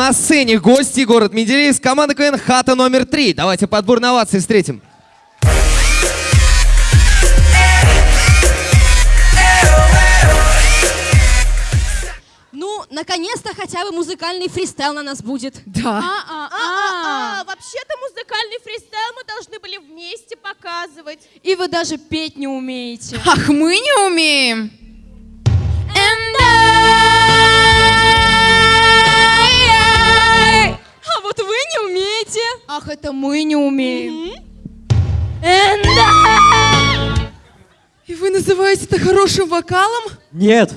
на сцене гости город Менделеевск, команда КВН «Хата номер три». Давайте подбор на овации встретим. Ну, наконец-то хотя бы музыкальный фристайл на нас будет. Да. А, вообще-то музыкальный фристайл мы должны были вместе показывать. И вы даже петь не умеете. Ах, мы не умеем. Ах, это мы не умеем. И вы называете это хорошим вокалом? Нет.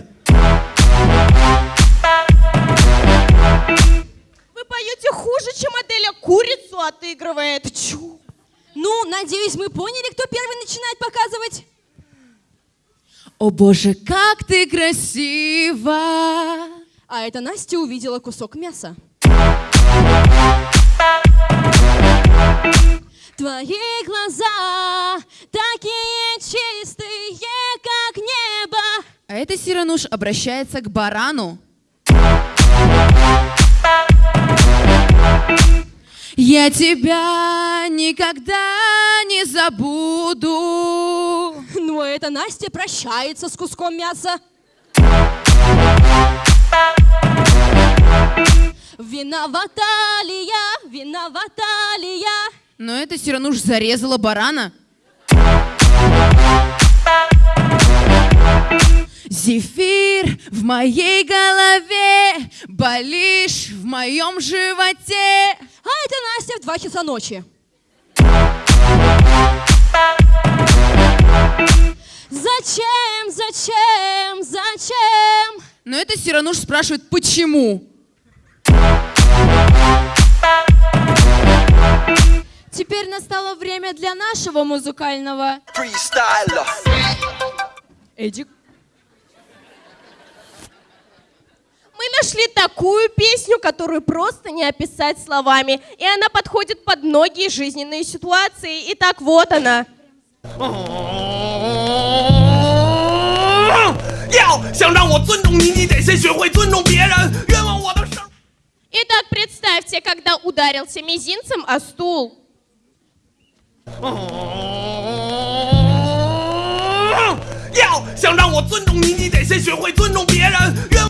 Вы поете хуже, чем Аделя курицу отыгрывает. Чу. Ну, надеюсь, мы поняли, кто первый начинает показывать. О боже, как ты красива! А это Настя увидела кусок мяса. Твои глаза такие чистые, как небо. А это Сирануш обращается к барану. Я тебя никогда не забуду. Ну, а это Настя прощается с куском мяса. Виновата Но это Сирануш зарезала барана. Зефир в моей голове, болишь в моем животе. А это Настя в 2 часа ночи. Зачем, зачем, зачем? Но это Сирануш спрашивает, почему? Теперь настало время для нашего музыкального... Фристайла. Эдик? Мы нашли такую песню, которую просто не описать словами. И она подходит под многие жизненные ситуации. И так вот она. Итак, представьте, когда ударился мизинцем о стул. 要想让我尊重你，你得先学会尊重别人。冤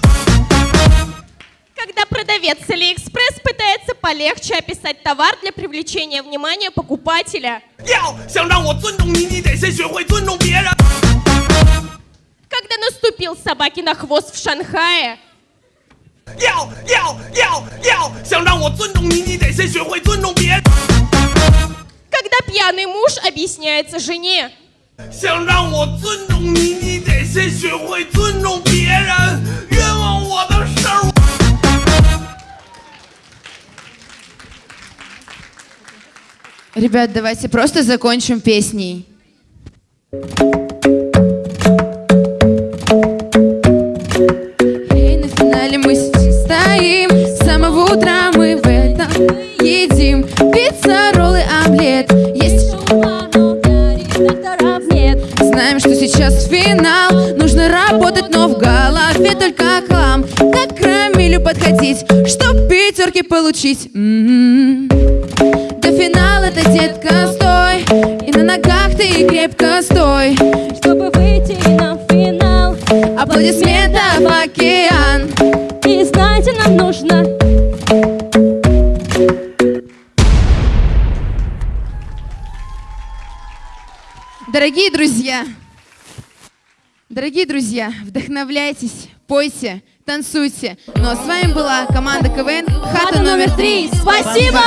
Когда продавец с Алиэкспресс пытается полегче описать товар для привлечения внимания покупателя. 要想让我尊重你，你得先学会尊重别人。 Когда наступил собаке на хвост в Шанхае. 要要要要 стороны муж объясняется жене. Ребят, давайте просто закончим песней. Эй, на финале мы сейчас финал. Нужно работать, но в голове только хлам. Как к Рамилю подходить Чтоб пятерки получить? М-м-м. До финала ты, детка, стой. И на ногах ты крепко стой. Чтобы выйти на финал. Аплодисментов океан. И знаете, нам нужно. Дорогие друзья, дорогие друзья, вдохновляйтесь, пойте, танцуйте. Ну а с вами была команда КВН «Хата номер три». Спасибо!